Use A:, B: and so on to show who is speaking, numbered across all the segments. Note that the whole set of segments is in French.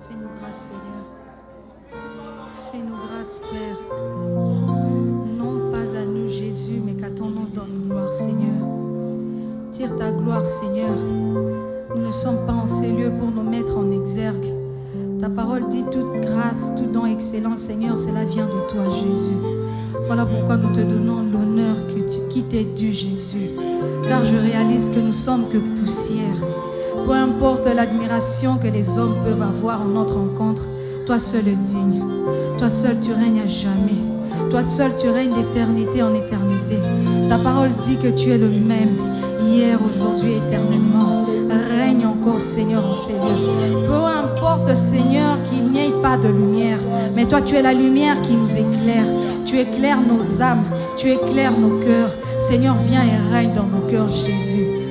A: Fais-nous grâce, Seigneur. Fais-nous grâce, Père. Non pas à nous, Jésus, mais qu'à ton nom donne gloire, Seigneur. Tire ta gloire, Seigneur. Nous ne sommes pas en ces lieux pour nous mettre en exergue. Ta parole dit toute grâce, tout don excellent, Seigneur, cela vient de toi, Jésus. Voilà pourquoi nous te donnons l'honneur qui t'est dû, Jésus. Car je réalise que nous sommes que poussière. Peu importe l'admiration que les hommes peuvent avoir en notre rencontre, toi seul es digne. Toi seul tu règnes à jamais. Toi seul tu règnes d'éternité en éternité. Ta parole dit que tu es le même, hier, aujourd'hui, éternellement. Règne encore, Seigneur, en lieux. Peu importe, Seigneur, qu'il n'y ait pas de lumière, mais toi tu es la lumière qui nous éclaire. Tu éclaires nos âmes, tu éclaires nos cœurs. Seigneur, viens et règne dans nos cœurs, Jésus.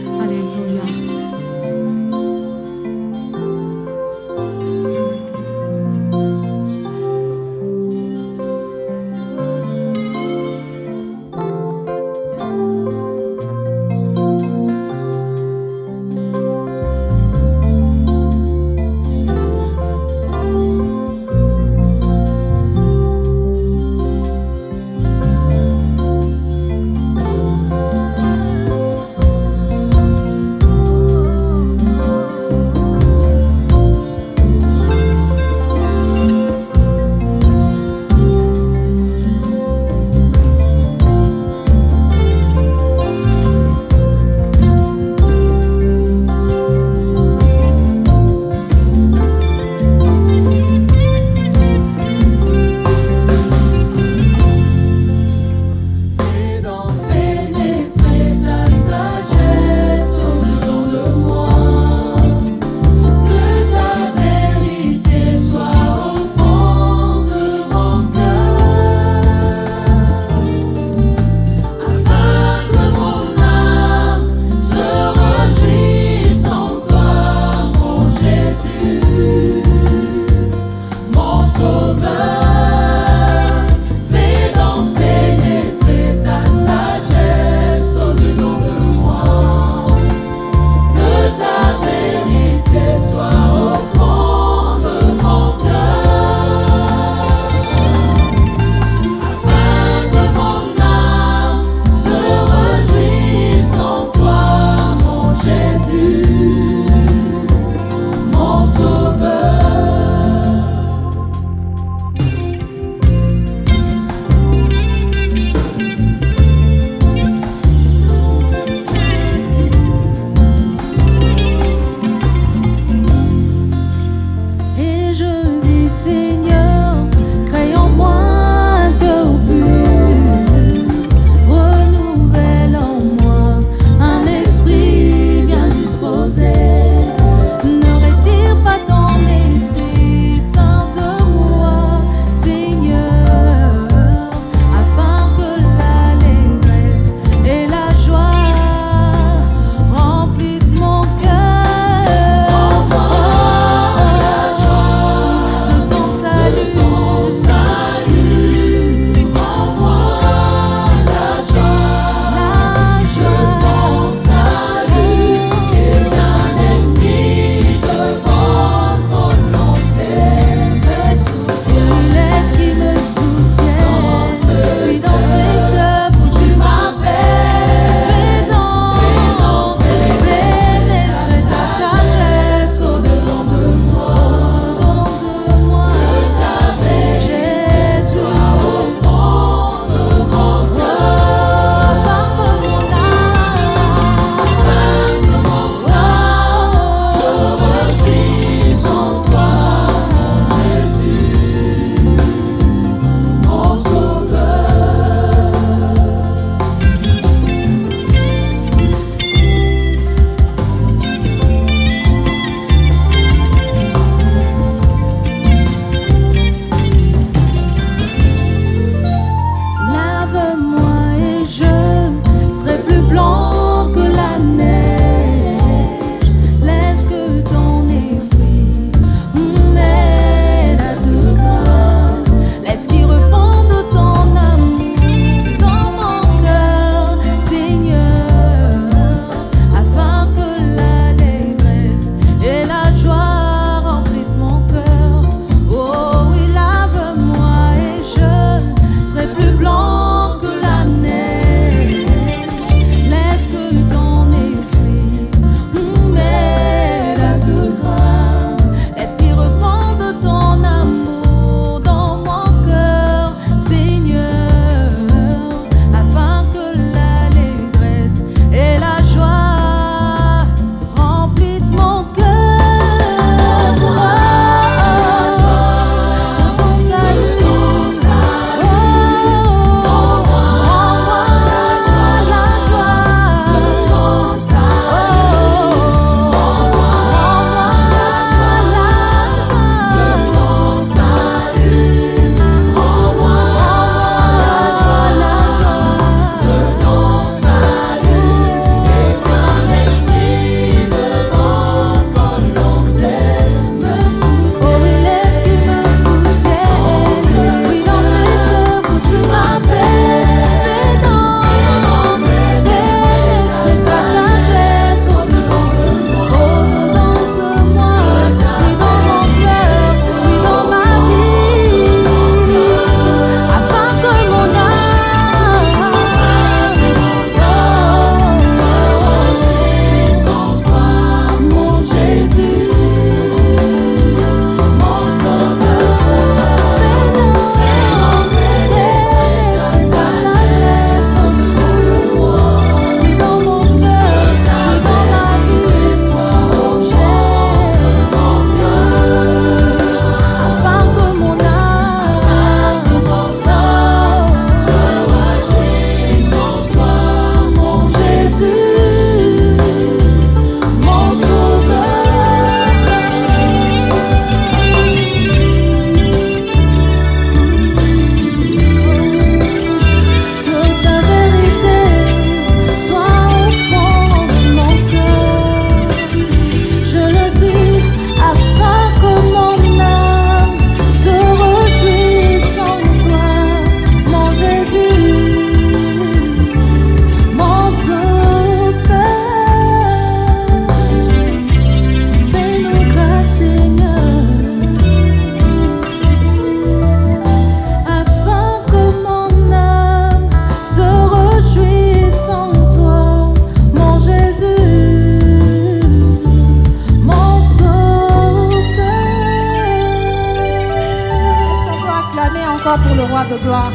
A: De gloire.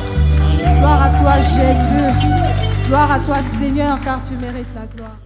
A: Gloire à toi, Jésus. Gloire à toi, Seigneur, car tu mérites la gloire.